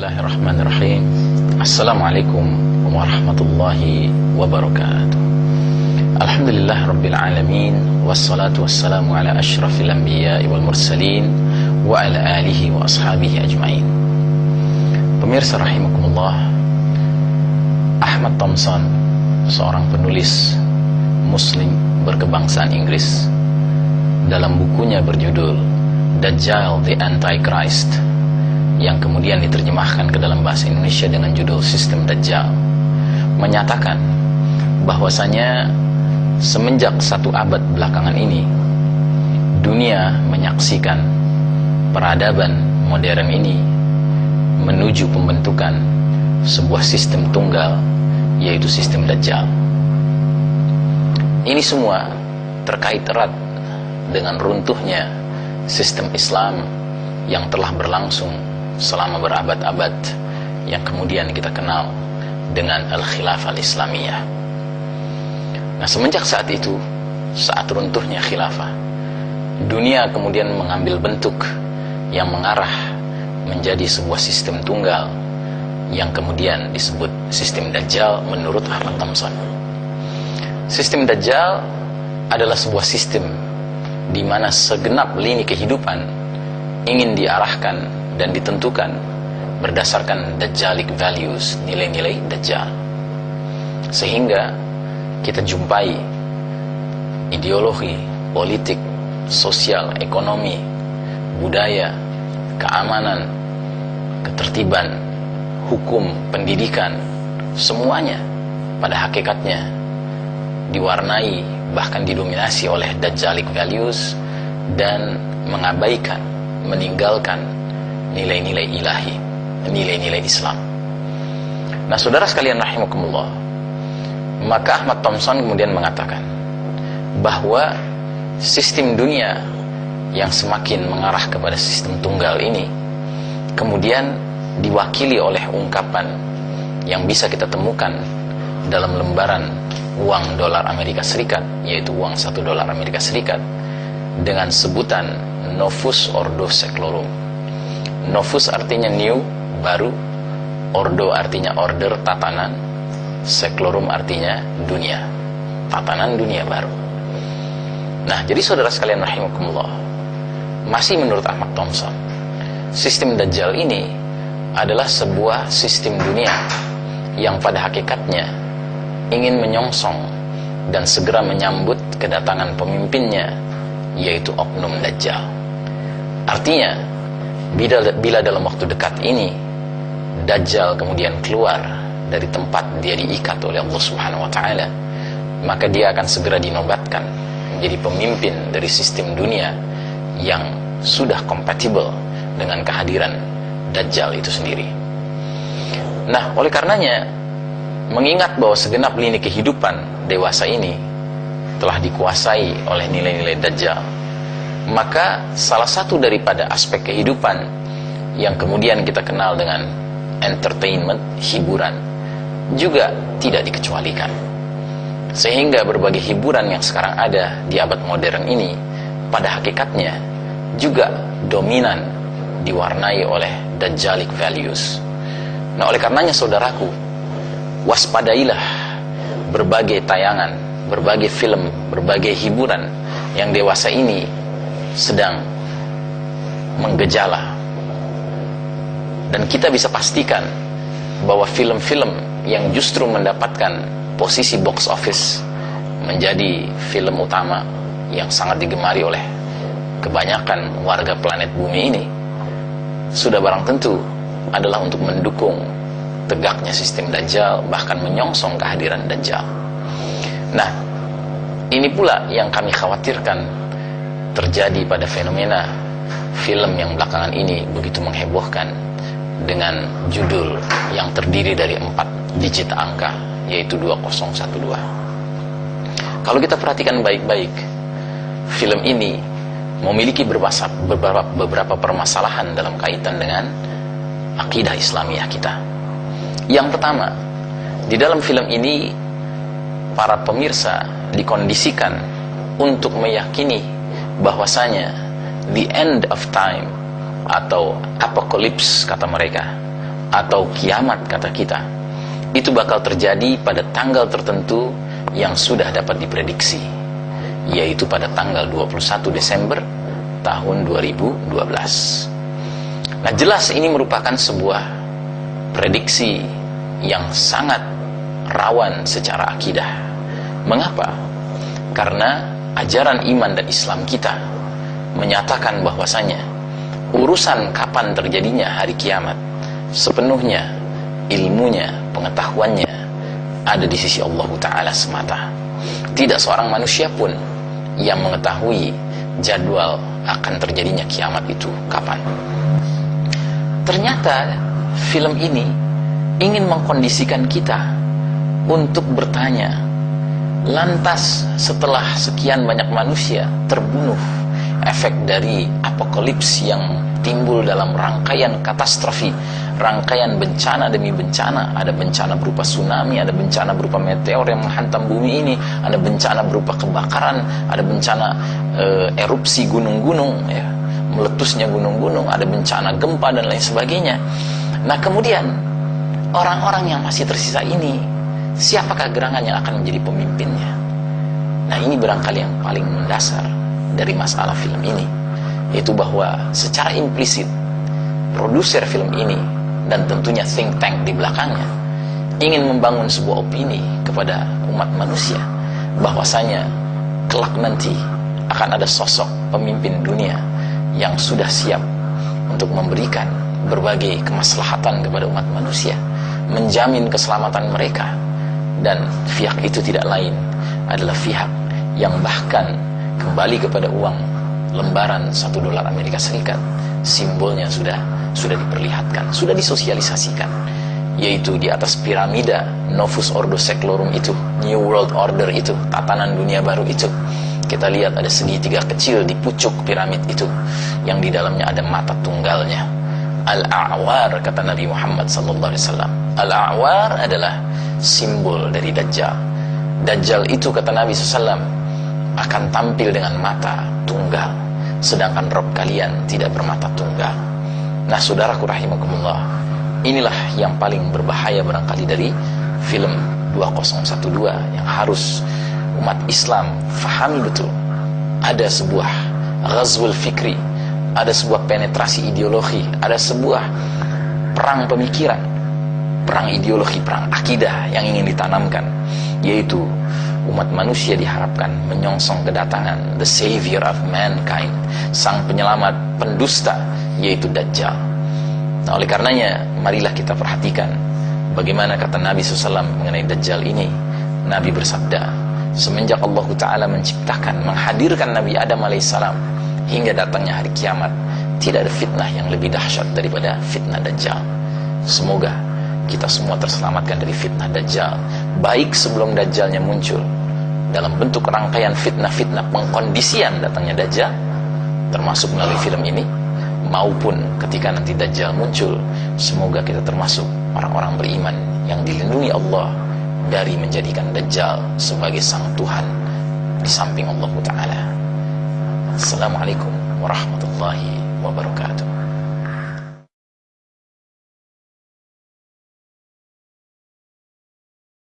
Bismillahirrahmanirrahim. Assalamualaikum warahmatullahi wabarakatuh. Alhamdulillah Rabbil Alamin. Wassalatu wassalamu ala ashrafil anbiya wal mursalin Wa ala alihi wa ashabihi ajma'in. Pemirsa rahimakumullah Ahmad Thompson Seorang penulis Muslim berkebangsaan Inggris Dalam bukunya berjudul Dajjal the Antichrist yang kemudian diterjemahkan ke dalam bahasa Indonesia dengan judul Sistem Dajjal menyatakan bahwasanya semenjak satu abad belakangan ini dunia menyaksikan peradaban modern ini menuju pembentukan sebuah sistem tunggal yaitu sistem Dajjal. Ini semua terkait erat dengan runtuhnya sistem Islam yang telah berlangsung selama berabad-abad yang kemudian kita kenal dengan Al-Khilafah Al-Islamiyah. Nah, semenjak saat itu, saat runtuhnya khilafah, dunia kemudian mengambil bentuk yang mengarah menjadi sebuah sistem tunggal yang kemudian disebut sistem Dajjal menurut Ahmad Thompson. Sistem Dajjal adalah sebuah sistem di mana segenap lini kehidupan ingin diarahkan dan ditentukan berdasarkan Dajjalic values, nilai-nilai Dajjal. Sehingga kita jumpai ideologi, politik, sosial, ekonomi, budaya, keamanan, ketertiban, hukum, pendidikan, semuanya pada hakikatnya diwarnai bahkan didominasi oleh Dajjalic values dan mengabaikan, meninggalkan nilai-nilai ilahi, nilai-nilai Islam. Nah, saudara sekalian rahimakumullah, maka Ahmad Thompson kemudian mengatakan bahwa sistem dunia yang semakin mengarah kepada sistem tunggal ini kemudian diwakili oleh ungkapan yang bisa kita temukan dalam lembaran uang dolar Amerika Serikat yaitu uang satu dolar Amerika Serikat dengan sebutan Novus Ordo Seclorum Novus artinya new, baru. Ordo artinya order, tatanan. Seklorum artinya dunia. Tatanan dunia baru. Nah, jadi saudara sekalian rahimakumullah. Masih menurut Ahmad Thompson, sistem Dajjal ini adalah sebuah sistem dunia yang pada hakikatnya ingin menyongsong dan segera menyambut kedatangan pemimpinnya yaitu oknum Dajjal. Artinya, bila, bila dalam waktu dekat ini Dajjal kemudian keluar dari tempat dia diikat oleh Allah Subhanahu wa taala, maka dia akan segera dinobatkan menjadi pemimpin dari sistem dunia yang sudah kompatibel dengan kehadiran Dajjal itu sendiri. Nah, oleh karenanya mengingat bahwa segenap lini kehidupan dewasa ini telah dikuasai oleh nilai-nilai Dajjal maka salah satu daripada aspek kehidupan yang kemudian kita kenal dengan entertainment, hiburan, juga tidak dikecualikan. Sehingga berbagai hiburan yang sekarang ada di abad modern ini, pada hakikatnya juga dominan diwarnai oleh Dajjalic values. Nah oleh karenanya saudaraku, waspadailah berbagai tayangan, berbagai film, berbagai hiburan yang dewasa ini sedang menggejala. Dan kita bisa pastikan bahwa film-film yang justru mendapatkan posisi box office menjadi film utama yang sangat digemari oleh kebanyakan warga planet bumi ini sudah barang tentu adalah untuk mendukung tegaknya sistem Dajjal bahkan menyongsong kehadiran Dajjal. Nah ini pula yang kami khawatirkan terjadi pada fenomena film yang belakangan ini begitu menghebohkan dengan judul yang terdiri dari empat digit angka yaitu 2012 kalau kita perhatikan baik-baik film ini memiliki beberapa, beberapa, permasalahan dalam kaitan dengan akidah Islamiyah kita. Yang pertama di dalam film ini para pemirsa dikondisikan untuk meyakini bahwasanya the end of time atau apocalypse kata mereka atau kiamat kata kita itu bakal terjadi pada tanggal tertentu yang sudah dapat diprediksi yaitu pada tanggal 21 Desember tahun 2012 nah jelas ini merupakan sebuah prediksi yang sangat rawan secara akidah mengapa? karena ajaran iman dan Islam kita menyatakan bahwasanya urusan kapan terjadinya hari kiamat sepenuhnya ilmunya, pengetahuannya ada di sisi Allah Ta'ala semata. Tidak seorang manusia pun yang mengetahui jadwal akan terjadinya kiamat itu kapan. Ternyata film ini ingin mengkondisikan kita untuk bertanya lantas setelah sekian banyak manusia terbunuh efek dari apokalips yang timbul dalam rangkaian katastrofi, rangkaian bencana demi bencana. Ada bencana berupa tsunami, ada bencana berupa meteor yang menghantam bumi ini, ada bencana berupa kebakaran, ada bencana e, erupsi gunung-gunung, ya, meletusnya gunung-gunung, ada bencana gempa dan lain sebagainya. Nah kemudian orang-orang yang masih tersisa ini, siapakah gerangan yang akan menjadi pemimpinnya? Nah ini barangkali yang paling mendasar dari masalah film ini yaitu bahwa secara implisit produser film ini dan tentunya think tank di belakangnya ingin membangun sebuah opini kepada umat manusia bahwasanya kelak nanti akan ada sosok pemimpin dunia yang sudah siap untuk memberikan berbagai kemaslahatan kepada umat manusia menjamin keselamatan mereka dan pihak itu tidak lain adalah pihak yang bahkan kembali kepada uang lembaran satu dolar Amerika Serikat. Simbolnya sudah sudah diperlihatkan sudah disosialisasikan. Yaitu di atas piramida Novus Ordo Seclorum itu New World Order itu tatanan dunia baru itu. Kita lihat ada segitiga kecil di pucuk piramid itu. Yang di dalamnya ada mata tunggalnya Al-A'war kata Nabi Muhammad sallallahu alaihi wasallam. Al-A'war adalah simbol dari Dajjal. Dajjal itu kata Nabi SAW akan tampil dengan mata tunggal sedangkan Rob kalian tidak bermata tunggal. Nah saudaraku rahimakumullah inilah yang paling berbahaya barangkali dari film 2012 yang harus umat Islam fahami betul. Ada sebuah ghazwul fikri ada sebuah penetrasi ideologi ada sebuah perang pemikiran perang ideologi, perang akidah yang ingin ditanamkan yaitu umat manusia diharapkan menyongsong kedatangan the savior of mankind sang penyelamat pendusta yaitu Dajjal. Nah oleh karenanya marilah kita perhatikan bagaimana kata Nabi SAW mengenai Dajjal ini. Nabi bersabda semenjak Allah Ta'ala menciptakan menghadirkan Nabi Adam alaihissalam hingga datangnya hari kiamat tidak ada fitnah yang lebih dahsyat daripada fitnah Dajjal. Semoga kita semua terselamatkan dari fitnah Dajjal baik sebelum Dajjalnya muncul. Dalam bentuk rangkaian fitnah-fitnah pengkondisian datangnya Dajjal termasuk melalui film ini maupun ketika nanti Dajjal muncul semoga kita termasuk orang-orang beriman yang dilindungi Allah dari menjadikan Dajjal sebagai sang Tuhan di samping Allah Ta'ala Assalamualaikum warahmatullahi wabarakatuh